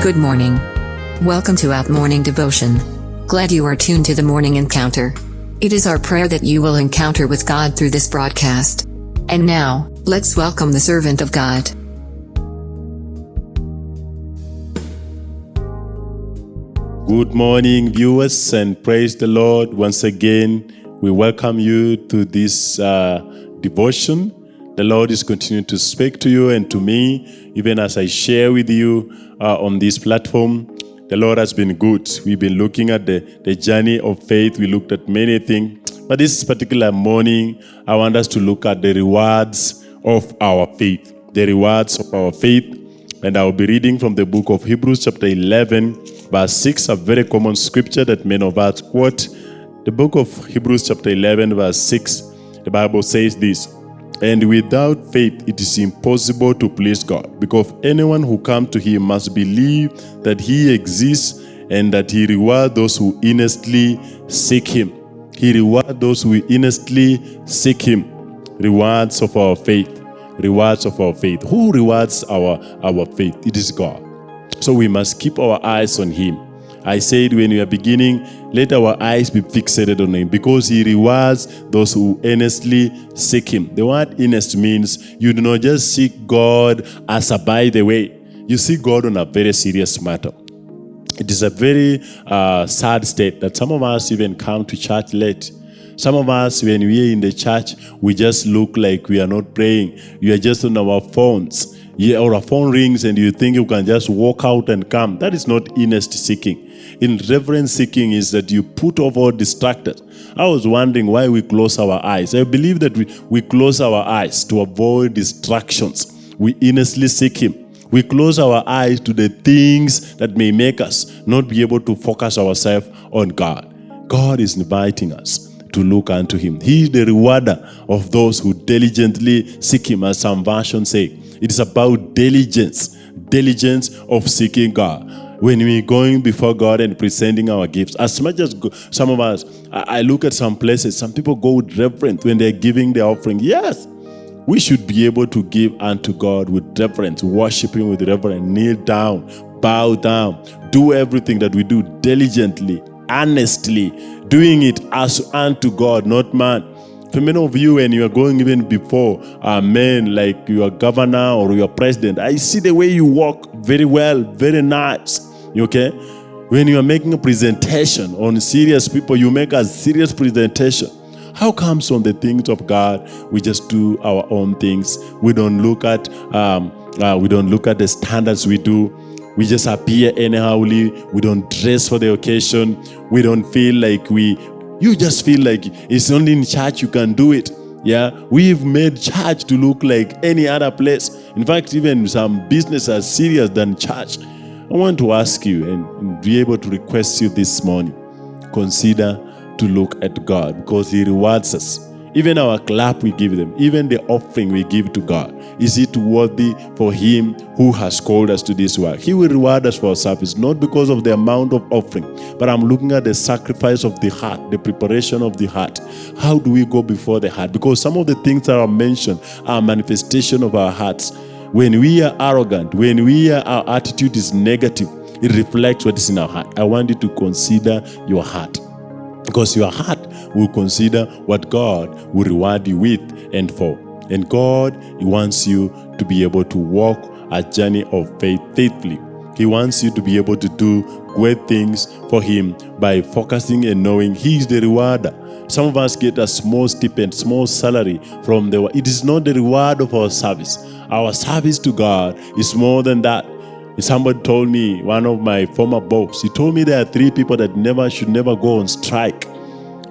Good morning. Welcome to Out Morning Devotion. Glad you are tuned to the morning encounter. It is our prayer that you will encounter with God through this broadcast. And now, let's welcome the servant of God. Good morning, viewers, and praise the Lord. Once again, we welcome you to this uh, devotion. The Lord is continuing to speak to you and to me, even as I share with you uh, on this platform. The Lord has been good. We've been looking at the, the journey of faith. We looked at many things. But this particular morning, I want us to look at the rewards of our faith. The rewards of our faith. And I'll be reading from the book of Hebrews, chapter 11, verse 6, a very common scripture that many of us quote. The book of Hebrews, chapter 11, verse 6, the Bible says this And without faith, it is impossible to please God, because anyone who comes to Him must believe that He exists and that He rewards those who earnestly seek Him. He rewards those who earnestly seek Him. Rewards of our faith. Rewards of our faith. Who rewards our, our faith? It is God. So we must keep our eyes on Him. I said when we are beginning, let our eyes be fixated on Him because He rewards those who earnestly seek Him. The word earnest means you do not just seek God as a by the way, you seek God on a very serious matter. It is a very uh, sad state that some of us even come to church late. Some of us, when we are in the church, we just look like we are not praying. We are just on our phones. Yeah, or a phone rings and you think you can just walk out and come. That is not earnest seeking. In reverence seeking is that you put off all distracted. I was wondering why we close our eyes. I believe that we, we close our eyes to avoid distractions. We earnestly seek Him. We close our eyes to the things that may make us not be able to focus ourselves on God. God is inviting us to look unto Him. He is the rewarder of those who diligently seek Him, as some versions say. It is about diligence, diligence of seeking God. When we're going before God and presenting our gifts, as much as some of us, I, look at some places, some people go with reverence when they're giving their offering. Yes, we should be able to give unto God with reverence, worship Him with reverence, kneel down, bow down, do everything that we do diligently, honestly, doing it as unto God, not man. For many of you, when you are going even before a man like your governor or your president, I see the way you walk very well, very nice. Okay? When you are making a presentation on serious people, you make a serious presentation. How comes on the things of God we just do our own things? We don't look at um, uh, we don't look at the standards we do. We just appear anyhowly. We don't dress for the occasion. We don't feel like we. You just feel like it's only in church you can do it. Yeah, we've made church to look like any other place. In fact, even some business are serious than church. I want to ask you and, be able to request you this morning. Consider to look at God because He rewards us. Even our clap we give them, even the offering we give to God, is it worthy for Him who has called us to this work? He will reward us for our service, not because of the amount of offering, but I'm looking at the sacrifice of the heart, the preparation of the heart. How do we go before the heart? Because some of the things that are mentioned are manifestation of our hearts. When we are arrogant, when we are, our attitude is negative, it reflects what is in our heart. I want you to consider your heart because your heart will consider what God will reward you with and for. And God wants you to be able to walk a journey of faith faithfully. He wants you to be able to do great things for Him by focusing and knowing He is the rewarder. Some of us get a small stipend, small salary from the. It is not the reward of our service. Our service to God is more than that. Somebody told me, one of my former boss, he told me there are three people that never should never go on strike.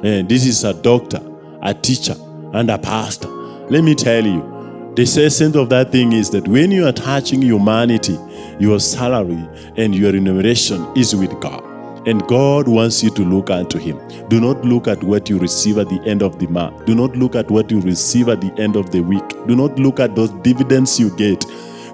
And this is a doctor, a teacher, and a pastor. Let me tell you, the essence of that thing is that when you are touching humanity, your salary and your remuneration is with God. And God wants you to look unto Him. Do not look at what you receive at the end of the month. Do not look at what you receive at the end of the week. Do not look at those dividends you get.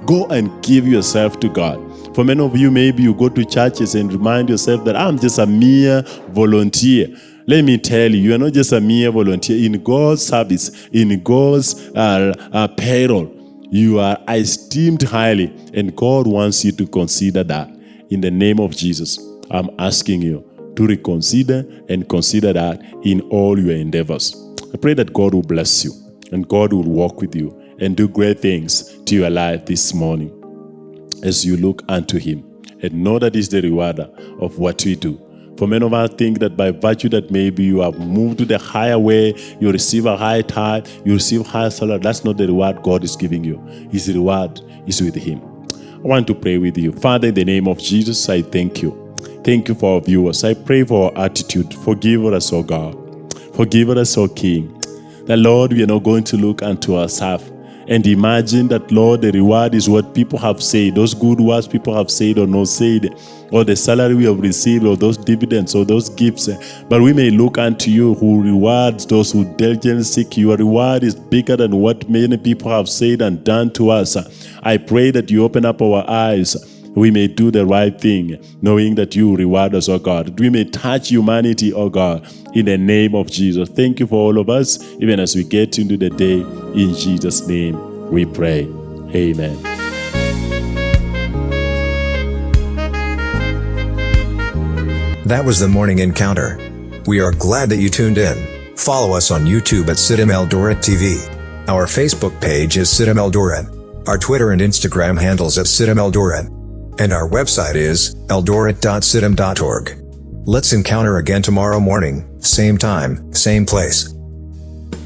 Go and give yourself to God. For many of you, maybe you go to churches and remind yourself that I'm just a mere volunteer. Let me tell you, you are not just a mere volunteer. In God's service, in God's uh, uh, payroll, you are esteemed highly, and God wants you to consider that. in the name of Jesus, I'm asking you to reconsider and consider that in all your endeavors. I pray that God will bless you and God will walk with you and do great things to your life this morning as you look unto Him and know that He's the rewarder of what we do. For many of us think that by virtue that maybe you have moved to the higher way, you receive a higher tithe, you receive higher salary. That's not the reward God is giving you. His reward is with Him. I want to pray with you. Father, in the name of Jesus, I thank you. Thank you for our viewers. I pray for our attitude. Forgive us, O God. Forgive us, O King. The Lord, we are not going to look unto ourselves and imagine that, Lord, the reward is what people have said, those good words people have said or not said, or the salary we have received, or those dividends, or those gifts. But we may look unto you who rewards those who diligently seek. Your reward is bigger than what many people have said and done to us. I pray that you open up our eyes we may do the right thing, knowing that you reward us, O God. We may touch humanity, O God, in the name of Jesus. Thank you for all of us, even as we get into the day. In Jesus' name we pray. Amen. That was the morning encounter. We are glad that you tuned in. Follow us on YouTube at CITAM Eldoret TV. Our Facebook page is CITAM Eldoret. Our Twitter and Instagram handles at CITAM Eldoret. And our website is eldoret.citam.org. Let's encounter again tomorrow morning, same time, same place.